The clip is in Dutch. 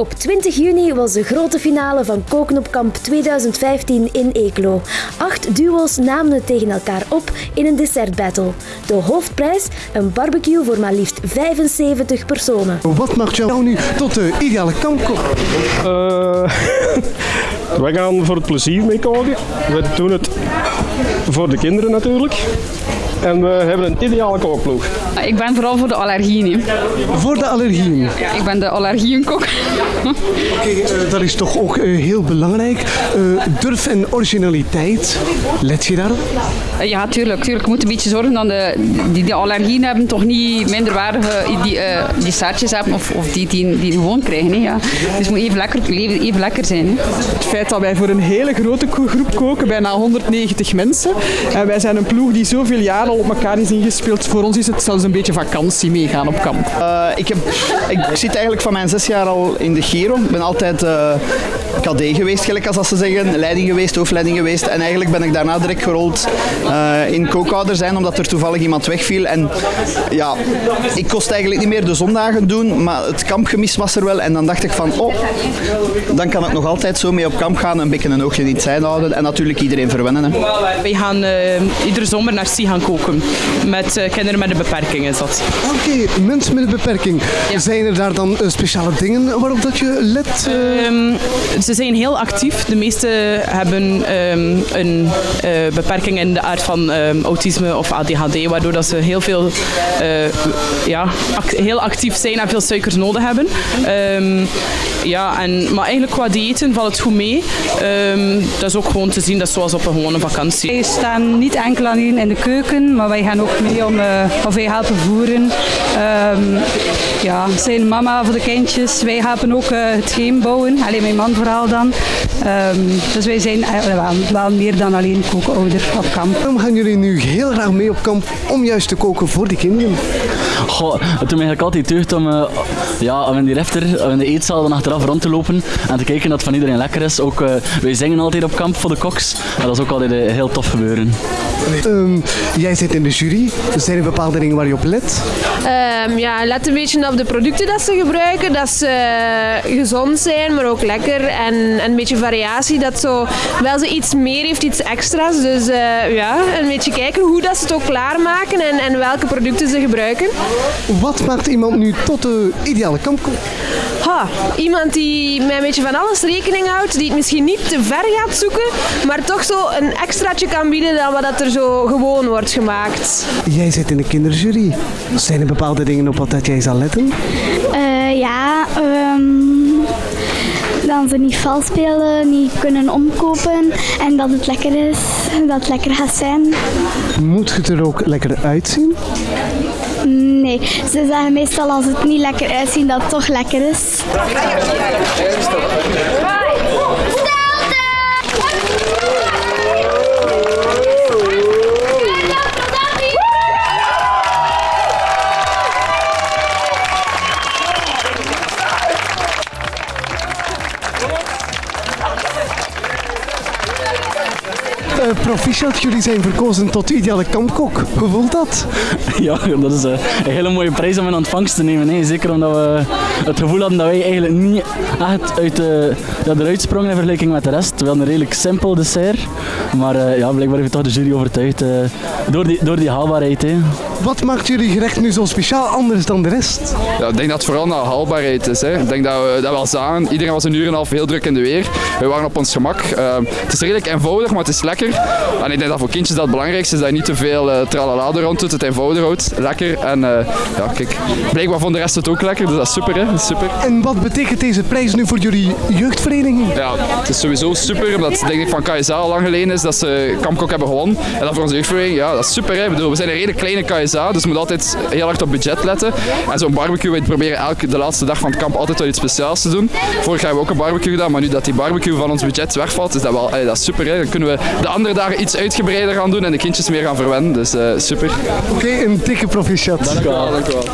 Op 20 juni was de grote finale van Koken op Kamp 2015 in Eeklo. Acht duo's namen het tegen elkaar op in een dessertbattle. De hoofdprijs, een barbecue voor maar liefst 75 personen. Wat maakt jou nu tot de ideale kampkok? Uh, wij gaan voor het plezier mee koken. We doen het voor de kinderen natuurlijk. En we hebben een ideale kookploeg. Ik ben vooral voor de allergieën. Voor de allergieën? Ik ben de allergieënkok. Oké, uh, dat is toch ook uh, heel belangrijk. Uh, durf en originaliteit. Let je daarop? ja, tuurlijk. tuurlijk. Je moet een beetje zorgen dat de, die, die allergieën hebben toch niet minderwaardige die, die saartjes hebben of, of die, die, die gewoon krijgen. Hè, ja. Dus het moet even lekker, even lekker zijn. Hè. Het feit dat wij voor een hele grote groep koken, bijna 190 mensen. En wij zijn een ploeg die zoveel jaren al op elkaar is ingespeeld. Voor ons is het zelfs een beetje vakantie meegaan op kamp. Uh, ik, heb, ik zit eigenlijk van mijn zes jaar al in de Gero. Ik ben altijd uh, KD geweest, gelijk als ze zeggen. Leiding geweest, hoofdleiding geweest. En eigenlijk ben ik daarna direct gerold uh, in kookhouder zijn, omdat er toevallig iemand wegviel. En ja, ik kost eigenlijk niet meer de zondagen doen, maar het kampgemis was er wel. En dan dacht ik van, oh, dan kan ik nog altijd zo mee op kamp gaan. Een beetje een oogje in het zijn houden. En natuurlijk iedereen verwennen. Hè. Wij gaan iedere zomer naar Sie gaan koken. Met kinderen met een beperking is dat. Oké, okay, mensen met een beperking. Ja. Zijn er daar dan speciale dingen waarop dat je let? Uh... Um, ze zijn heel actief. De meeste hebben um, een uh, beperking in de aard van um, autisme of ADHD, waardoor dat ze heel veel uh, ja, heel actief zijn en veel suikers nodig hebben. ja, en, maar eigenlijk qua diëten valt het goed mee. dat is ook gewoon te zien, dat is zoals op een gewone vakantie. Wij staan niet enkel alleen in de keuken, maar wij gaan ook mee om, uh, of wij helpen voeren. ja, zijn mama voor de kindjes. Wij helpen ook het bouwen. Alleen mijn man vooral dan. Um, dus wij zijn uh, wel, wel, meer dan alleen kookouder op kamp. Waarom gaan jullie nu heel graag mee op kamp om juist te koken voor die kinderen? Goh, het doet me eigenlijk altijd deugd om, uh, ja, om in die refter, in de eetzaal dan achteraf rond te lopen en te kijken dat het van iedereen lekker is. Ook, wij zingen altijd op kamp voor de koks. En dat is ook altijd heel tof gebeuren. Um, jij zit in de jury. Zijn er bepaalde dingen waar je op let? Um, ja, let een beetje op de producten dat ze gebruiken. Dat ze gezond zijn, maar ook lekker. En, en een beetje variatie. Dat zo, wel ze iets meer heeft, iets extra's. Dus uh, ja, een beetje kijken hoe dat ze het ook klaarmaken en, en welke producten ze gebruiken. Wat maakt iemand nu tot de ideale kampkok? Ha, iemand die met een beetje van alles rekening houdt, die het misschien niet te ver gaat zoeken, maar toch zo een extraatje kan bieden dan wat dat er zo gewoon wordt gemaakt. Jij zit in de kinderjury. Zijn er bepaalde dingen op wat jij zal letten? Uh, ja, um, dan ze niet vals spelen, niet kunnen omkopen en dat het lekker is, dat het lekker gaat zijn. Moet het er ook lekker uitzien? Nee, ze zeggen meestal als het niet lekker uitziet dat het toch lekker is. Proficiat, jullie zijn verkozen tot ideale kampkok. Hoe voelt dat? Ja, dat is uh, een hele mooie prijs om in ontvangst te nemen. Hè. Zeker omdat we het gevoel hadden dat wij eigenlijk niet echt uit de, ja, eruit sprongen in vergelijking met de rest. We hadden een redelijk simpel dessert. Maar uh, ja, blijkbaar heeft toch de jury overtuigd door, die, door die haalbaarheid. Hè. Wat maakt jullie gerecht nu zo speciaal anders dan de rest? Ja, ik denk dat het vooral naar haalbaarheid is. Hè. Ik denk dat we dat wel zagen. Iedereen was een uur en een half heel druk in de weer. We waren op ons gemak. het is redelijk eenvoudig, maar het is lekker. En ik denk dat voor kindjes dat het belangrijkste is dat je niet te veel uh, tralala rond doet, het eenvoudig houdt, lekker. En uh, ja, kijk, blijkbaar vond de rest het ook lekker, dus dat is super, hè? super. En wat betekent deze prijs nu voor jullie jeugdvereniging? Ja, het is sowieso super, omdat denk ik van KSA al lang geleden is dat ze Kampkok hebben gewonnen. En dat voor onze jeugdvereniging, ja, dat is super. Hè? Ik bedoel, we zijn een redelijk kleine KSA, dus we moeten altijd heel hard op budget letten. En zo'n barbecue, we proberen elke de laatste dag van het kamp altijd wel iets speciaals te doen. Vorig jaar hebben we ook een barbecue gedaan, maar nu dat die barbecue van ons budget wegvalt, is dat wel dat is super. Hè? Dan kunnen we de andere dagen iets uitgebreider gaan doen en de kindjes meer gaan verwennen. Dus uh, super. Oké, okay, een dikke proficiat. Dank u wel. Dank u wel.